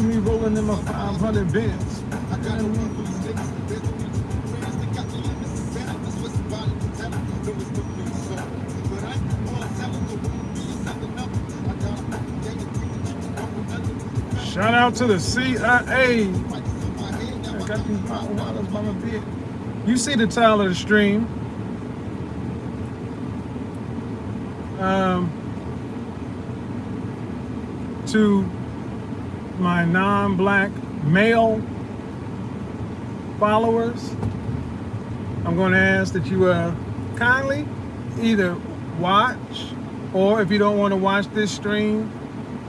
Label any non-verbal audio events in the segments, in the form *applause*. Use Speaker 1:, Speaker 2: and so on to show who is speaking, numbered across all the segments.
Speaker 1: picture me rolling in my 500 Benz. Shout out to the CIA. I got these by my bed. You see the title of the stream. Um, to my non-black male followers, I'm going to ask that you uh, kindly either watch or if you don't want to watch this stream,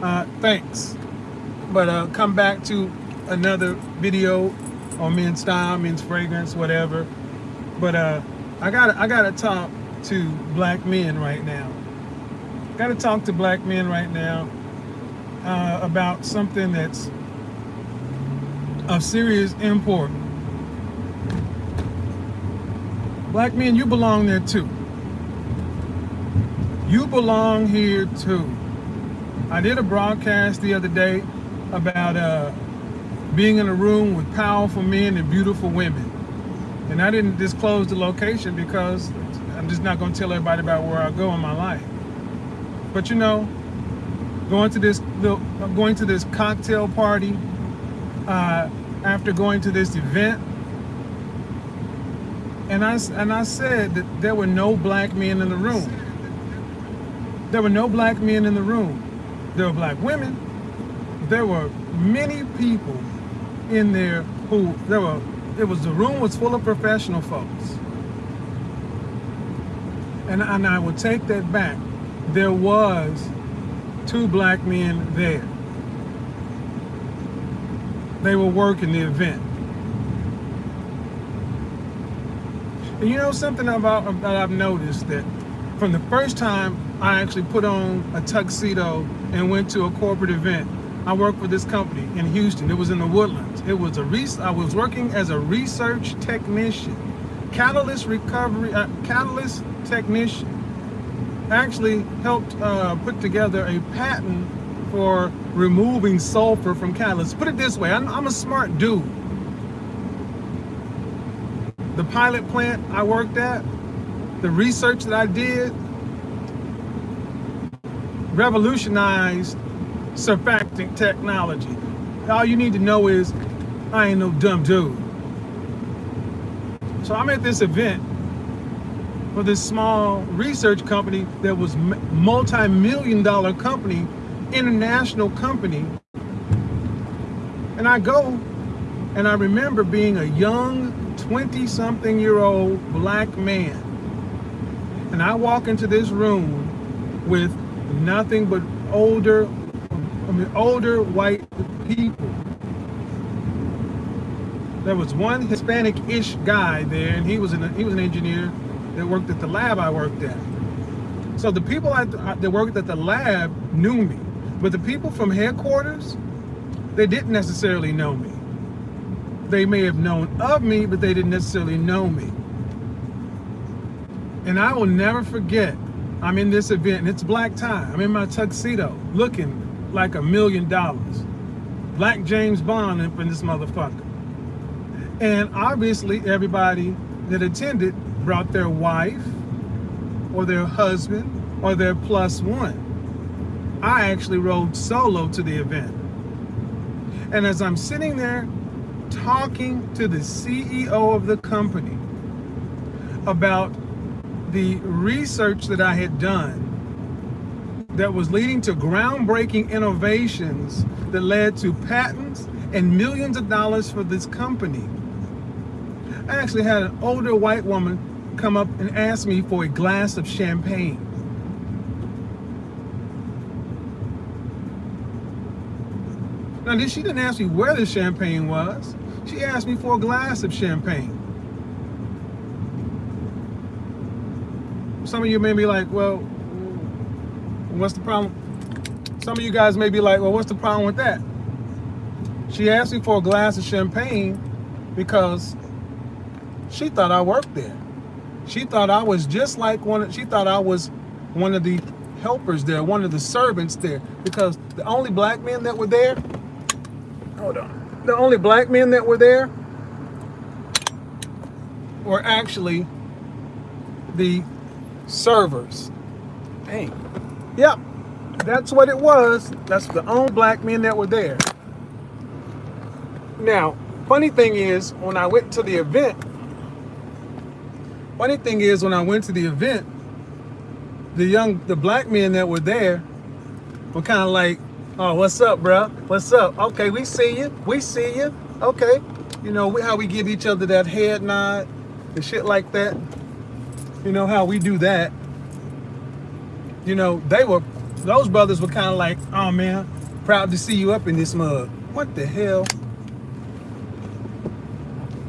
Speaker 1: uh, thanks. But uh, come back to another video on men's style, men's fragrance, whatever. But uh, I got I got to talk to black men right now. Got to talk to black men right now uh, about something that's of serious import. Black men, you belong there too. You belong here too. I did a broadcast the other day about uh, being in a room with powerful men and beautiful women. And I didn't disclose the location because I'm just not going to tell everybody about where I go in my life. But you know, going to this going to this cocktail party uh, after going to this event. And I and I said that there were no black men in the room. There were no black men in the room. There were black women. There were many people in there who there were it was the room was full of professional folks. And, and I would take that back. There was two black men there. They were working the event. And you know something about that I've noticed that from the first time I actually put on a tuxedo and went to a corporate event, I worked for this company in Houston. It was in the Woodlands. It was a I was working as a research technician, catalyst recovery, uh, catalyst technician actually helped uh, put together a patent for removing sulfur from catalysts. Put it this way, I'm, I'm a smart dude. The pilot plant I worked at, the research that I did, revolutionized surfactant technology. All you need to know is I ain't no dumb dude. So I'm at this event for this small research company that was multi-million dollar company, international company. And I go and I remember being a young 20 something year old black man. And I walk into this room with nothing but older, I mean, older white people. There was one Hispanic-ish guy there, and he was an he was an engineer that worked at the lab I worked at. So the people that worked at the lab knew me, but the people from headquarters, they didn't necessarily know me. They may have known of me, but they didn't necessarily know me. And I will never forget, I'm in this event, and it's black tie. I'm in my tuxedo, looking like a million dollars. Black James Bond in this motherfucker. And obviously everybody that attended brought their wife or their husband or their plus one. I actually rode solo to the event. And as I'm sitting there talking to the CEO of the company about the research that I had done that was leading to groundbreaking innovations that led to patents and millions of dollars for this company. I actually had an older white woman come up and ask me for a glass of champagne. Now, she didn't ask me where the champagne was. She asked me for a glass of champagne. Some of you may be like, well, what's the problem? Some of you guys may be like, well, what's the problem with that? She asked me for a glass of champagne because she thought I worked there. She thought I was just like one, of, she thought I was one of the helpers there, one of the servants there, because the only black men that were there hold on. The only black men that were there were actually the servers. Hey, Yep, that's what it was. That's the only black men that were there. Now, funny thing is, when I went to the event, funny thing is, when I went to the event, the young, the black men that were there were kind of like, oh, what's up, bro? What's up? Okay, we see you. We see you. Okay. You know, how we give each other that head nod and shit like that. You know how we do that. You know, they were, those brothers were kind of like, oh man, proud to see you up in this mug. What the hell?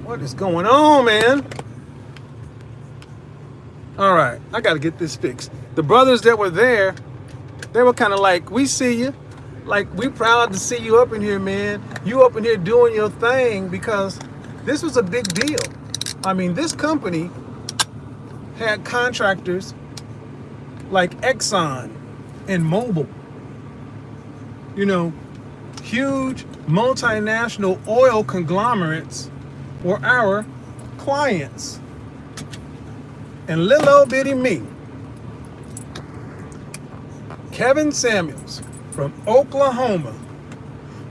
Speaker 1: What is going on, man? All right, I got to get this fixed. The brothers that were there, they were kind of like, we see you. Like, we proud to see you up in here, man. You up in here doing your thing because this was a big deal. I mean, this company had contractors like Exxon and Mobil. You know, huge multinational oil conglomerates were our clients. And little old bitty me, Kevin Samuels from Oklahoma,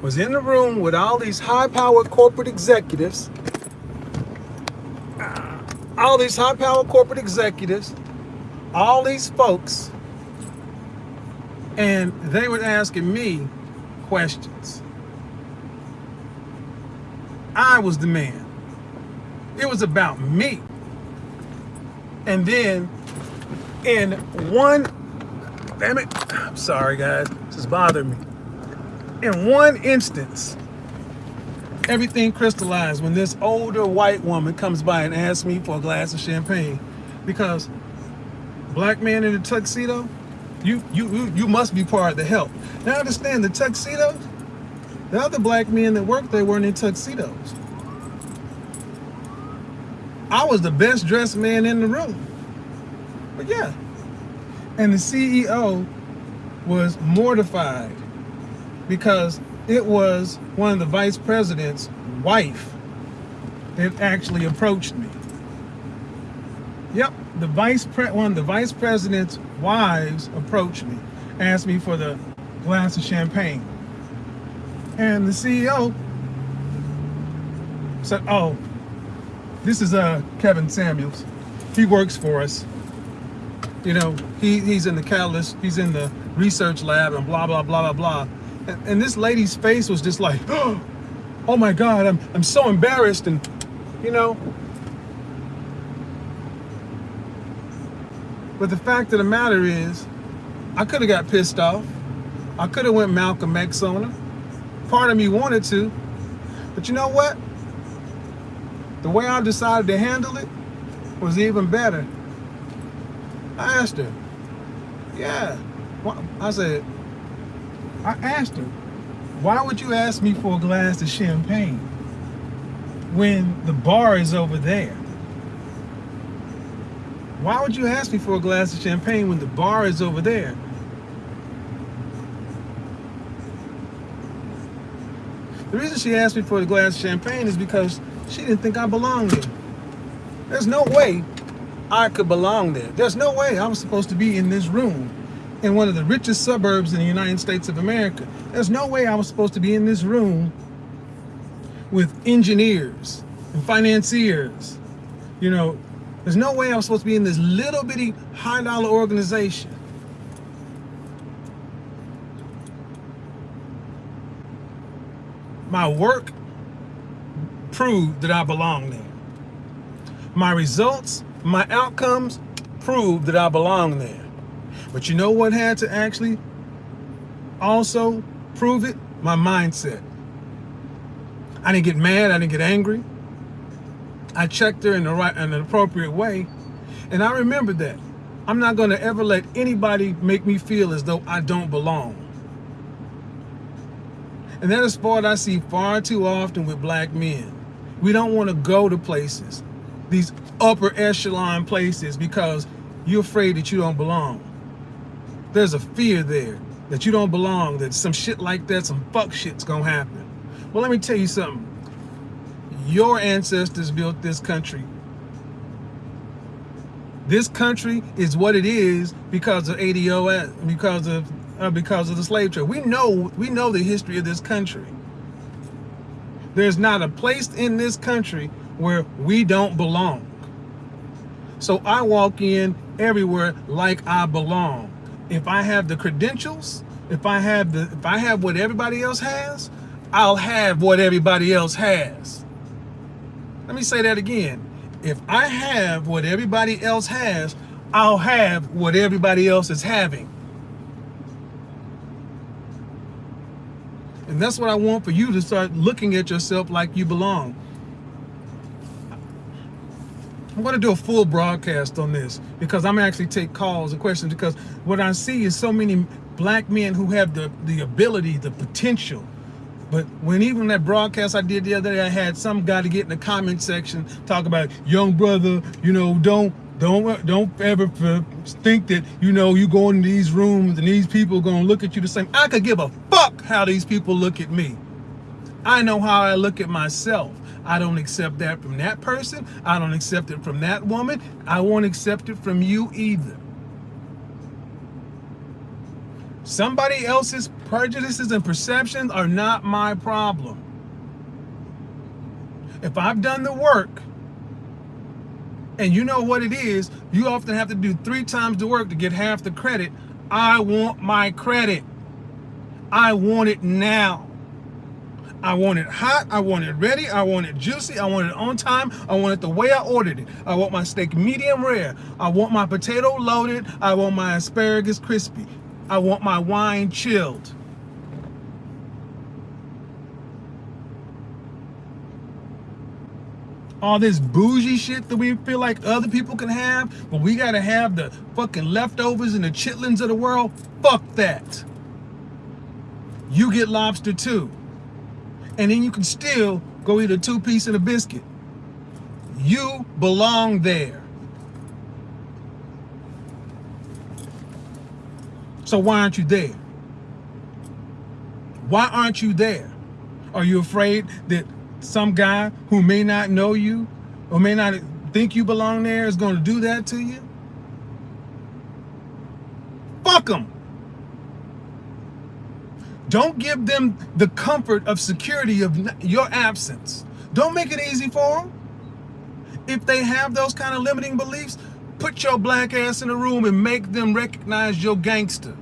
Speaker 1: was in the room with all these high-powered corporate executives, all these high-powered corporate executives, all these folks, and they were asking me questions. I was the man. It was about me. And then in one, damn it, I'm sorry guys, this is bothering me. In one instance, everything crystallized when this older white woman comes by and asks me for a glass of champagne because black man in a tuxedo, you you you must be part of the help. Now understand the tuxedos, the other black men that worked there weren't in tuxedos. I was the best dressed man in the room. But yeah. And the CEO was mortified because it was one of the vice president's wife that actually approached me. Yep, the vice pre one of the vice president's wives approached me, asked me for the glass of champagne. And the CEO said, oh, this is uh, Kevin Samuels. He works for us. You know, he, he's in the catalyst, he's in the research lab and blah, blah, blah, blah, blah. And, and this lady's face was just like, *gasps* oh my God, I'm, I'm so embarrassed. And, you know, But the fact of the matter is, I could have got pissed off. I could have went Malcolm X on her. Part of me wanted to. But you know what? The way I decided to handle it was even better. I asked her, yeah. I said, I asked her, why would you ask me for a glass of champagne when the bar is over there? Why would you ask me for a glass of champagne when the bar is over there? The reason she asked me for a glass of champagne is because she didn't think I belonged there. There's no way I could belong there. There's no way I was supposed to be in this room in one of the richest suburbs in the United States of America. There's no way I was supposed to be in this room with engineers and financiers, you know, there's no way I'm supposed to be in this little bitty high dollar organization. My work proved that I belong there. My results, my outcomes proved that I belong there. But you know what had to actually also prove it? My mindset. I didn't get mad, I didn't get angry. I checked her in the right in an appropriate way. And I remember that. I'm not going to ever let anybody make me feel as though I don't belong. And that is what I see far too often with black men. We don't want to go to places, these upper echelon places, because you're afraid that you don't belong. There's a fear there that you don't belong, that some shit like that, some fuck shit's gonna happen. Well, let me tell you something. Your ancestors built this country. This country is what it is because of ADOS, because of uh, because of the slave trade. We know we know the history of this country. There's not a place in this country where we don't belong. So I walk in everywhere like I belong. If I have the credentials, if I have the if I have what everybody else has, I'll have what everybody else has. Let me say that again. If I have what everybody else has, I'll have what everybody else is having. And that's what I want for you to start looking at yourself like you belong. I'm going to do a full broadcast on this because I'm actually take calls and questions because what I see is so many black men who have the, the ability, the potential. But when even that broadcast I did the other day, I had some guy to get in the comment section talk about young brother, you know, don't don't don't ever think that you know you go into these rooms and these people are gonna look at you the same. I could give a fuck how these people look at me. I know how I look at myself. I don't accept that from that person. I don't accept it from that woman. I won't accept it from you either. Somebody else's prejudices and perceptions are not my problem. If I've done the work, and you know what it is, you often have to do three times the work to get half the credit. I want my credit. I want it now. I want it hot. I want it ready. I want it juicy. I want it on time. I want it the way I ordered it. I want my steak medium rare. I want my potato loaded. I want my asparagus crispy. I want my wine chilled. all this bougie shit that we feel like other people can have, but we gotta have the fucking leftovers and the chitlins of the world. Fuck that. You get lobster too. And then you can still go eat a two piece and a biscuit. You belong there. So why aren't you there? Why aren't you there? Are you afraid that some guy who may not know you or may not think you belong there is going to do that to you? Fuck them. Don't give them the comfort of security of your absence. Don't make it easy for them. If they have those kind of limiting beliefs, put your black ass in a room and make them recognize your gangster.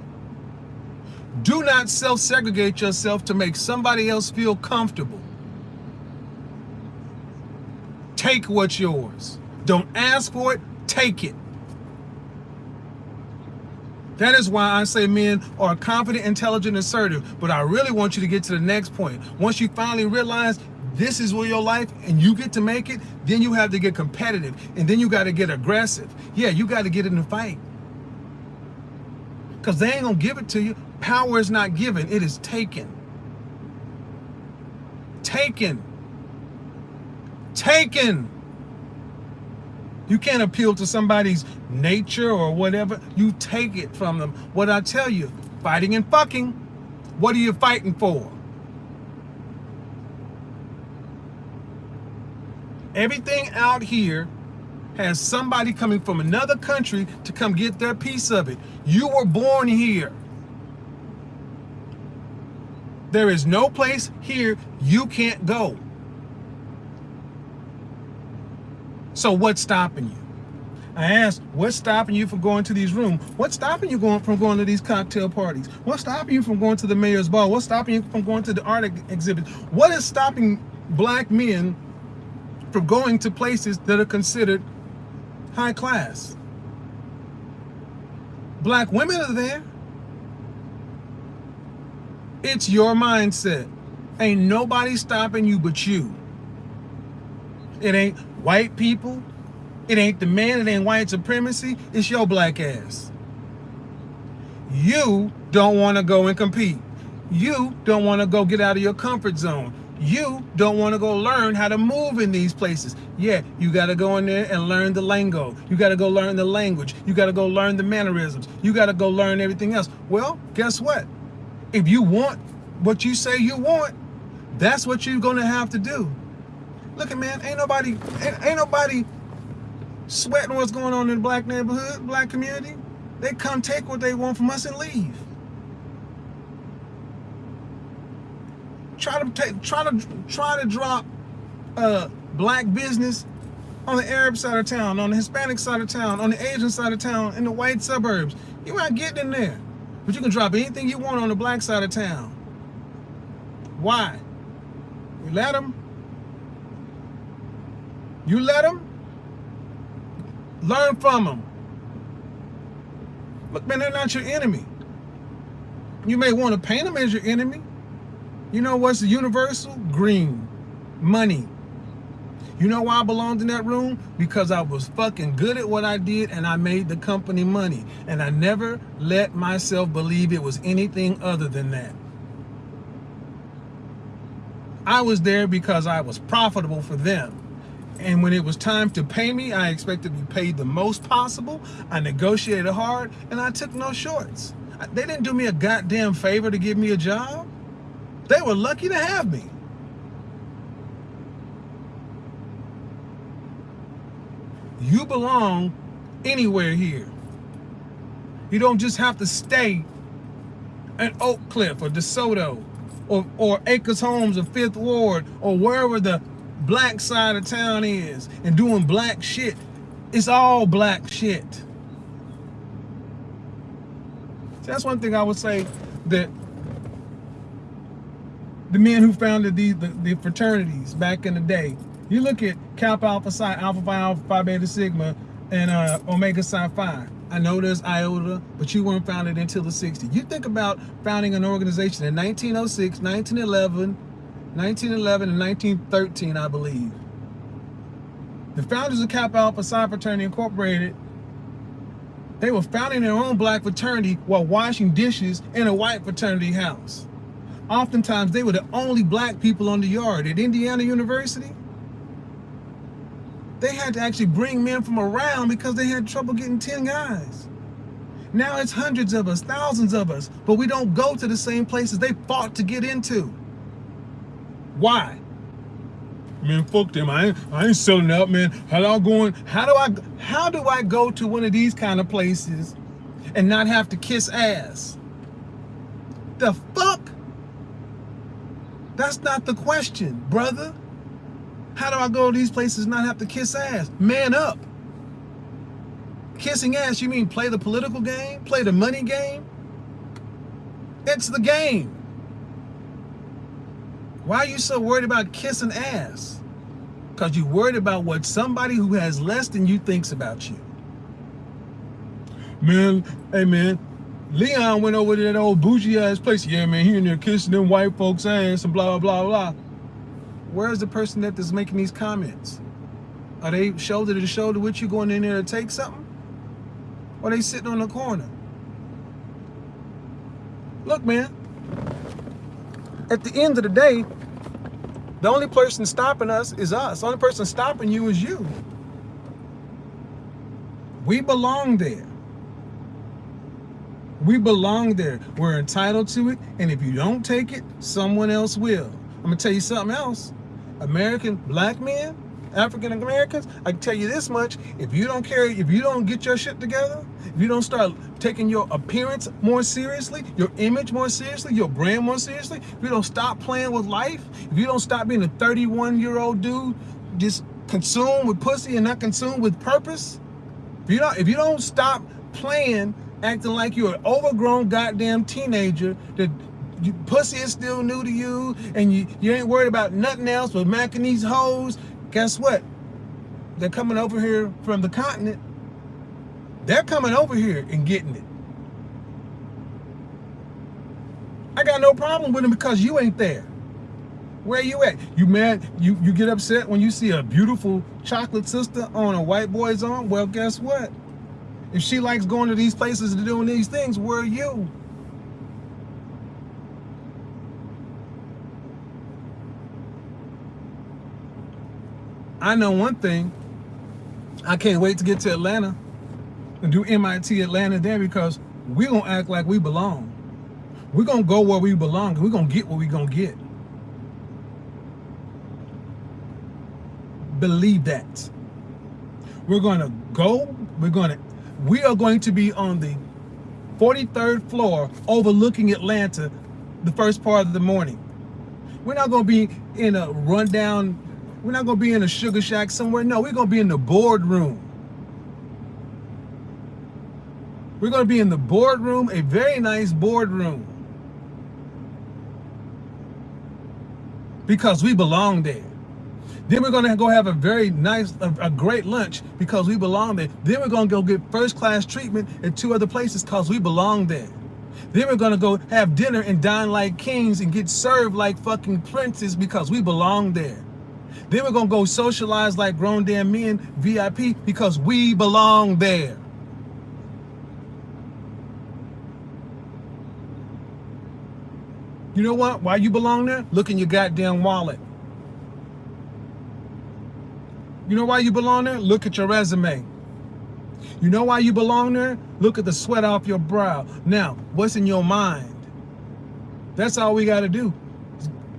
Speaker 1: Do not self-segregate yourself to make somebody else feel comfortable. Take what's yours. Don't ask for it, take it. That is why I say men are confident, intelligent, assertive. But I really want you to get to the next point. Once you finally realize this is where your life and you get to make it, then you have to get competitive and then you got to get aggressive. Yeah, you got to get in the fight. Because they ain't going to give it to you. Power is not given, it is taken. Taken taken. You can't appeal to somebody's nature or whatever. You take it from them. What I tell you, fighting and fucking, what are you fighting for? Everything out here has somebody coming from another country to come get their piece of it. You were born here. There is no place here you can't go. So what's stopping you? I asked, what's stopping you from going to these rooms? What's stopping you going from going to these cocktail parties? What's stopping you from going to the mayor's ball? What's stopping you from going to the art exhibit? What is stopping black men from going to places that are considered high class? Black women are there. It's your mindset. Ain't nobody stopping you but you. It ain't white people. It ain't the man. It ain't white supremacy. It's your black ass. You don't want to go and compete. You don't want to go get out of your comfort zone. You don't want to go learn how to move in these places. Yeah, you got to go in there and learn the lingo. You got to go learn the language. You got to go learn the mannerisms. You got to go learn everything else. Well, guess what? If you want what you say you want, That's what you're gonna have to do. Look at man, ain't nobody, ain't, ain't nobody sweating what's going on in the black neighborhood, black community. They come take what they want from us and leave. Try to take, try to try to drop uh, black business on the Arab side of town, on the Hispanic side of town, on the Asian side of town, in the white suburbs. You ain't getting in there. But you can drop anything you want on the black side of town. Why? We let them. You let them. Learn from them. Look, man, they're not your enemy. You may want to paint them as your enemy. You know what's universal? Green. Money. You know why I belonged in that room? Because I was fucking good at what I did and I made the company money. And I never let myself believe it was anything other than that. I was there because I was profitable for them. And when it was time to pay me, I expected to be paid the most possible. I negotiated hard and I took no shorts. They didn't do me a goddamn favor to give me a job. They were lucky to have me. You belong anywhere here. You don't just have to stay at Oak Cliff or DeSoto or, or Acres Homes or Fifth Ward or wherever the black side of town is and doing black shit. It's all black shit. So that's one thing I would say that the men who founded these the, the fraternities back in the day. You look at Kappa Alpha Psi, Alpha Phi Alpha Phi Beta Sigma, and uh, Omega Psi Phi. I know there's IOTA, but you weren't founded until the 60s. You think about founding an organization in 1906, 1911, 1911, and 1913, I believe. The founders of Kappa Alpha Psi Fraternity Incorporated, they were founding their own black fraternity while washing dishes in a white fraternity house. Oftentimes, they were the only black people on the yard. At Indiana University, they had to actually bring men from around because they had trouble getting 10 guys. Now it's hundreds of us, thousands of us, but we don't go to the same places they fought to get into. Why? Man, fuck them. I ain't, I ain't selling out, man. How do I going? How do I how do I go to one of these kind of places and not have to kiss ass? The fuck? That's not the question, brother. How do I go to these places and not have to kiss ass? Man up. Kissing ass, you mean play the political game? Play the money game? It's the game. Why are you so worried about kissing ass? Because you're worried about what somebody who has less than you thinks about you. Man, hey man, Leon went over to that old bougie ass place. Yeah, man, he in there kissing them white folks' ass and blah, blah, blah. Where's the person that is making these comments? Are they shoulder to shoulder with you going in there to take something? Or they sitting on the corner? Look, man, at the end of the day, the only person stopping us is us. The only person stopping you is you. We belong there. We belong there. We're entitled to it. And if you don't take it, someone else will. I'm going to tell you something else. American black men, African Americans, I can tell you this much, if you don't carry, if you don't get your shit together, you don't start taking your appearance more seriously, your image more seriously, your brand more seriously, if you don't stop playing with life, if you don't stop being a 31 year old dude just consumed with pussy and not consumed with purpose, if you don't, if you don't stop playing, acting like you're an overgrown goddamn teenager that you, pussy is still new to you and you, you ain't worried about nothing else but macking these hoes, guess what? They're coming over here from the continent. They're coming over here and getting it. I got no problem with them because you ain't there. Where you at? You mad? You, you get upset when you see a beautiful chocolate sister on a white boy's arm? Well, guess what? If she likes going to these places and doing these things, where are you? I know one thing. I can't wait to get to Atlanta and do MIT Atlanta there because we're going to act like we belong. We're going to go where we belong. We're going to get what we're going to get. believe that. We're going to go, we're going to, we are going to be on the 43rd floor overlooking Atlanta the first part of the morning. We're not going to be in a rundown, we're not going to be in a sugar shack somewhere. No, we're going to be in the boardroom. We're going to be in the boardroom, a very nice boardroom. Because we belong there. Then we're gonna go have a very nice, a, a, great lunch because we belong there. Then we're gonna go get first class treatment at two other places because we belong there. Then we're gonna go have dinner and dine like kings and get served like fucking princes because we belong there. Then we're gonna go socialize like grown damn men, VIP, because we belong there. You know what? Why you belong there? Look in your goddamn wallet. You know why you belong there? Look at your resume. You know why you belong there? Look at the sweat off your brow. Now, what's in your mind? That's all we got to do.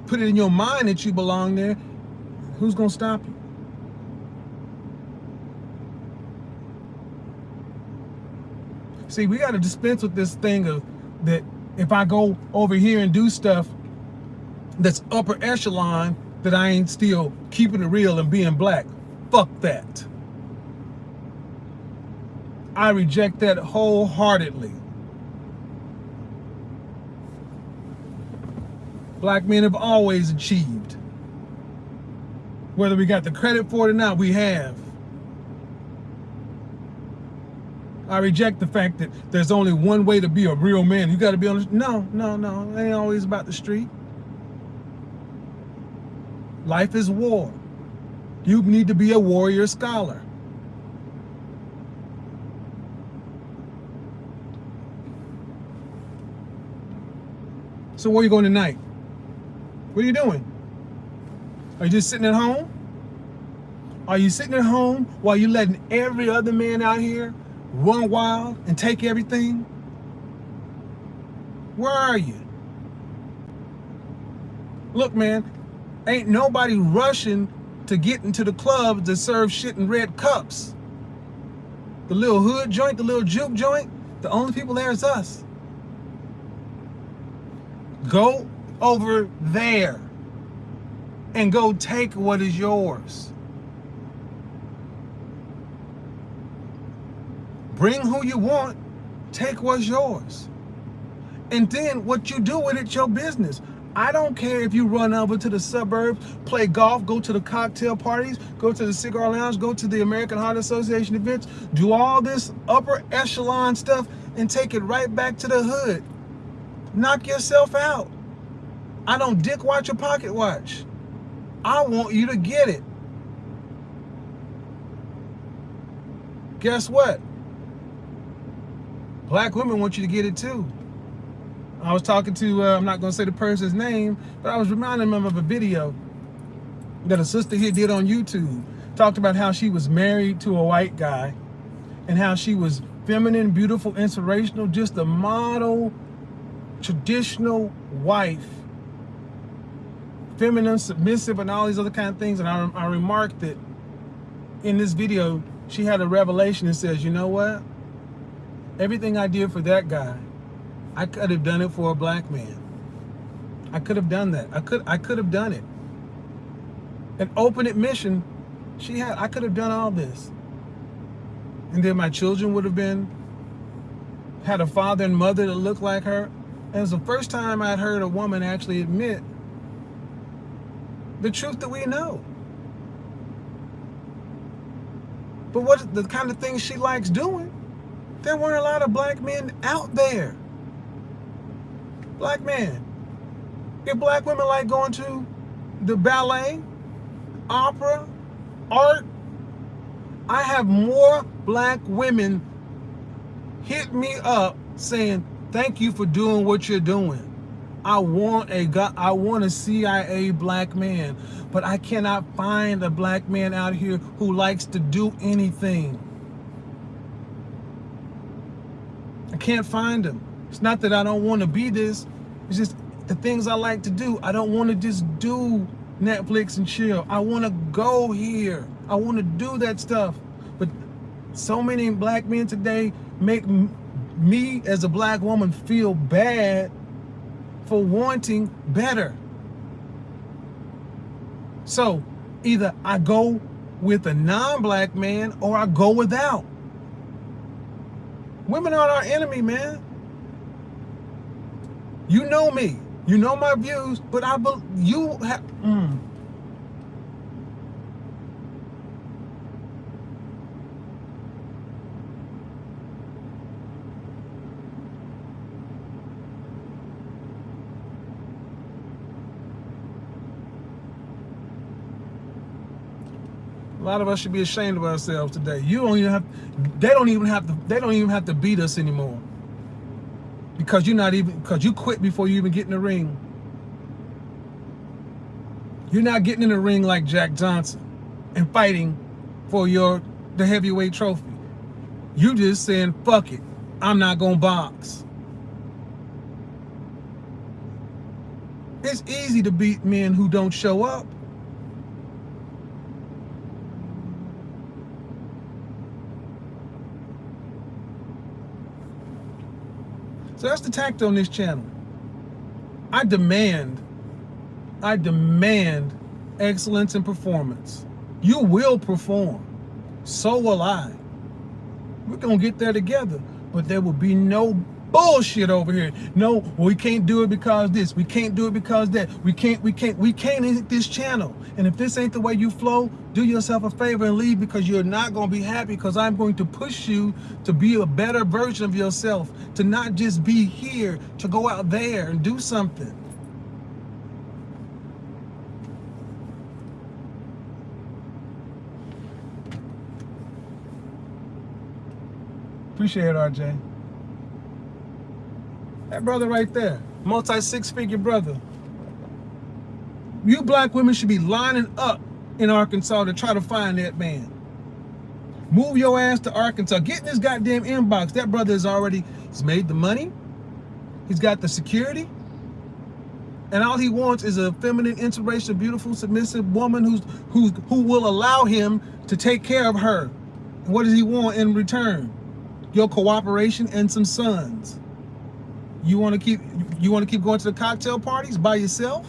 Speaker 1: Put it in your mind that you belong there. Who's going to stop you? See, we got to dispense with this thing of that if I go over here and do stuff that's upper echelon, that I ain't still keeping it real and being black. Fuck that. I reject that wholeheartedly. Black men have always achieved. Whether we got the credit for it or not, we have. I reject the fact that there's only one way to be a real man. You got to be on the no, no, no. It ain't always about the street. Life is war. You need to be a warrior scholar. So where are you going tonight? What are you doing? Are you just sitting at home? Are you sitting at home while you letting every other man out here run wild and take everything? Where are you? Look, man, ain't nobody rushing to get into the clubs to serve shit in red cups. The little hood joint, the little juke joint, the only people there is us. Go over there and go take what is yours. Bring who you want, take what's yours. And then what you do with it, your business. I don't care if you run over to the suburbs, play golf, go to the cocktail parties, go to the cigar lounge, go to the American Heart Association events, do all this upper echelon stuff and take it right back to the hood. Knock yourself out. I don't dick watch a pocket watch. I want you to get it. Guess what? Black women want you to get it too. I was talking to, uh, I'm not going to say the person's name, but I was reminding them of a video that a sister here did on YouTube. Talked about how she was married to a white guy and how she was feminine, beautiful, inspirational, just a model, traditional wife. Feminine, submissive, and all these other kind of things. And I, I remarked that in this video, she had a revelation that says, you know what? Everything I did for that guy, I could have done it for a black man. I could have done that. I could I could have done it. An open admission, she had I could have done all this. And then my children would have been had a father and mother that looked like her. And it was the first time I'd heard a woman actually admit the truth that we know. But what the kind of things she likes doing, there weren't a lot of black men out there. Black men. If black women like going to the ballet, opera, art, I have more black women hit me up saying, thank you for doing what you're doing. I want a I want a CIA black man, but I cannot find a black man out here who likes to do anything. I can't find him. It's not that I don't want to be this. It's just the things I like to do. I don't want to just do Netflix and chill. I want to go here. I want to do that stuff. But so many black men today make me as a black woman feel bad for wanting better. So either I go with a non-black man or I go without. Women aren't our enemy, man. You know me. You know my views, but I believe you have. Mm. Lot of us should be ashamed of ourselves today. You don't even have they don't even have to they don't even have to beat us anymore. Because you're not even because you quit before you even get in the ring. You're not getting in the ring like Jack Johnson and fighting for your the heavyweight trophy. You just saying, fuck it. I'm not gonna box. It's easy to beat men who don't show up. So that's the tact on this channel. I demand, I demand excellence in performance. You will perform. So will I. We're going to get there together. But there will be no bullshit over here. No, we can't do it because this. We can't do it because that. We can't, we can't, we can't hit this channel. And if this ain't the way you flow, do yourself a favor and leave because you're not going to be happy because I'm going to push you to be a better version of yourself, to not just be here, to go out there and do something. Appreciate it, RJ. That brother right there, multi six figure brother. You black women should be lining up in Arkansas to try to find that man. Move your ass to Arkansas. Get in this goddamn inbox. That brother is already, he's made the money. He's got the security. And all he wants is a feminine, inspirational, beautiful, submissive woman who's, who's, who will allow him to take care of her. And what does he want in return? Your cooperation and some sons. You want to keep you want to keep going to the cocktail parties by yourself?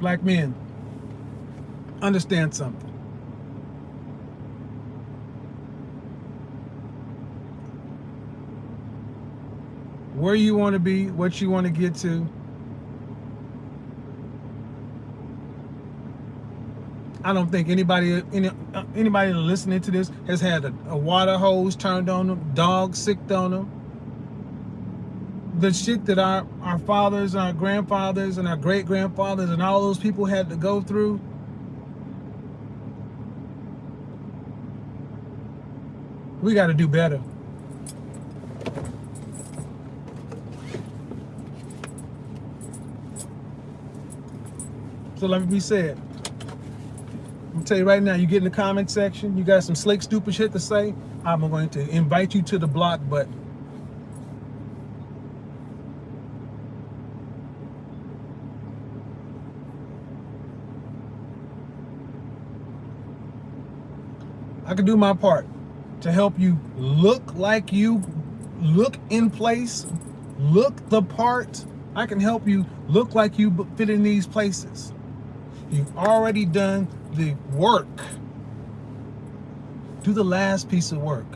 Speaker 1: Black men, understand something. Where you want to be, what you want to get to, I don't think anybody any, uh, anybody listening to this has had a, a water hose turned on them, dogs sicked on them. The shit that our, our fathers, our grandfathers, and our great grandfathers, and all those people had to go through. We got to do better. So let me be said. I'm tell you right now, you get in the comment section, you got some slick, stupid shit to say, I'm going to invite you to the block button. I can do my part to help you look like you look in place, look the part. I can help you look like you fit in these places. You've already done the work. Do the last piece of work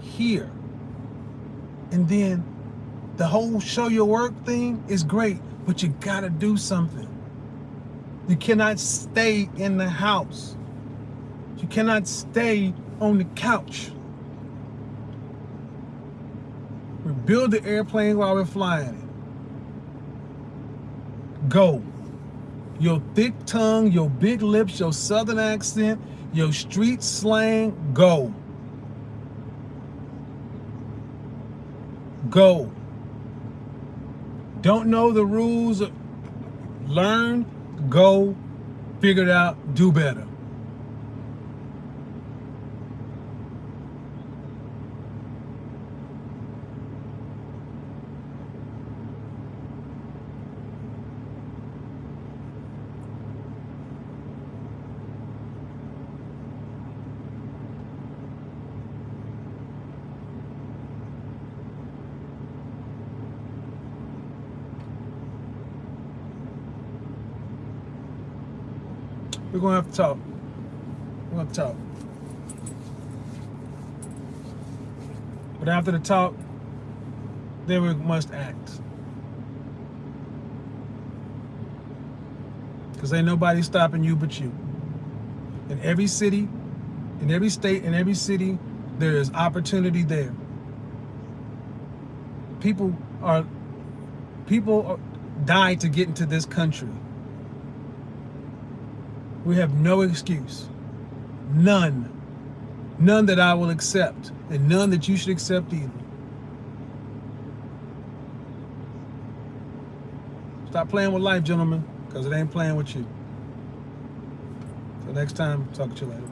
Speaker 1: here. And then the whole show your work thing is great, but you gotta do something. You cannot stay in the house. You cannot stay on the couch. We build the airplane while we're flying it. Go your thick tongue, your big lips, your southern accent, your street slang, go. Go. Don't know the rules, learn, go, figure it out, do better. We're gonna have to talk. We're gonna talk. But after the talk, then we must act. Because ain't nobody stopping you but you. In every city, in every state, in every city, there is opportunity there. People are people are, die to get into this country. We have no excuse. None. None that I will accept, and none that you should accept either. Stop playing with life, gentlemen, because it ain't playing with you. Till next time, talk to you later.